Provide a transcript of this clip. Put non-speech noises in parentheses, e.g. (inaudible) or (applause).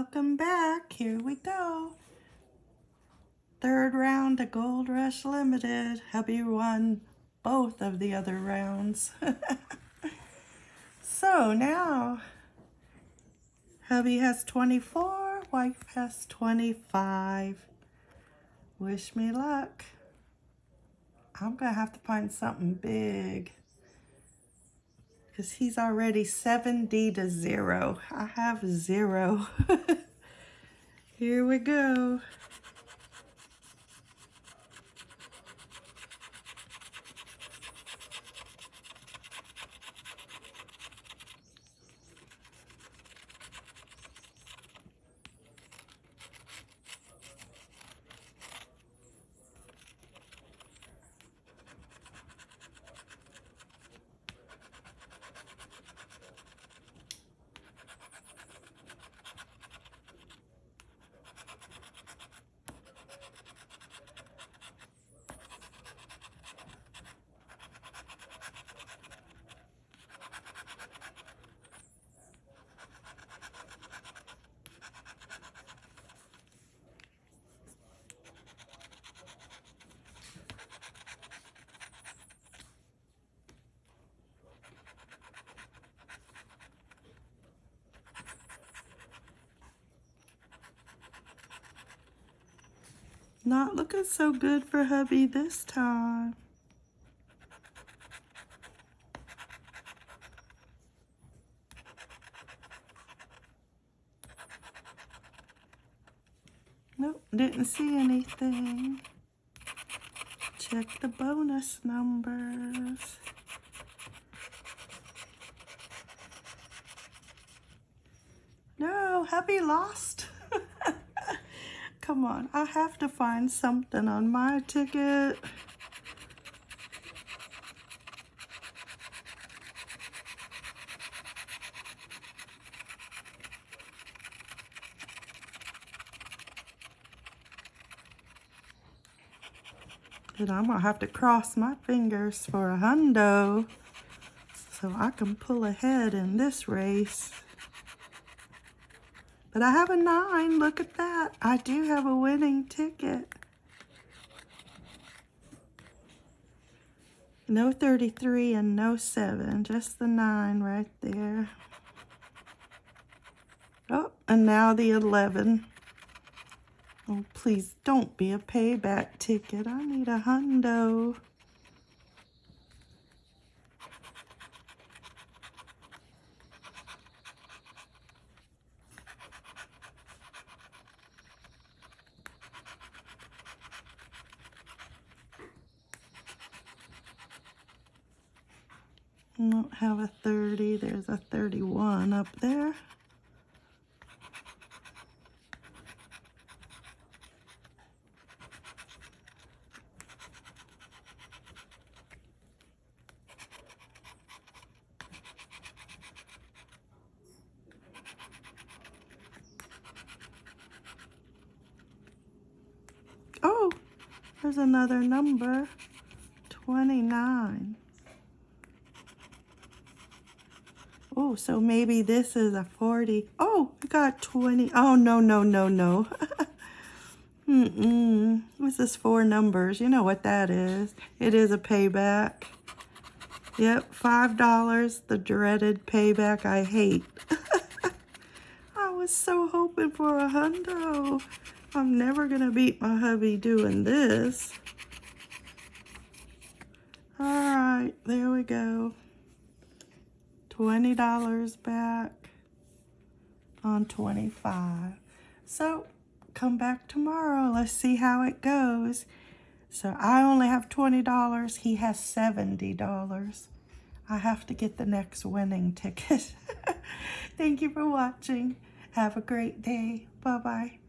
Welcome back. Here we go. Third round of Gold Rush Limited. Hubby won both of the other rounds. (laughs) so now, hubby has 24, wife has 25. Wish me luck. I'm going to have to find something big. Because he's already 70 to 0. I have 0. (laughs) Here we go. Not looking so good for hubby this time. Nope, didn't see anything. Check the bonus numbers. No, hubby lost. Come on, I have to find something on my ticket. And I'm gonna have to cross my fingers for a hundo so I can pull ahead in this race. But I have a nine. Look at that. I do have a winning ticket. No 33 and no 7. Just the 9 right there. Oh, and now the 11. Oh, please don't be a payback ticket. I need a hundo. Don't have a 30. There's a 31 up there. Oh, there's another number, 29. Oh, so maybe this is a 40. Oh, I got 20. Oh, no, no, no, no. (laughs) Mm-mm. What's this four numbers? You know what that is. It is a payback. Yep, $5, the dreaded payback I hate. (laughs) I was so hoping for a hundo. I'm never going to beat my hubby doing this. All right, there we go. $20 back on 25 so come back tomorrow. Let's see how it goes. So I only have $20 he has $70 I have to get the next winning ticket. (laughs) Thank you for watching. Have a great day. Bye bye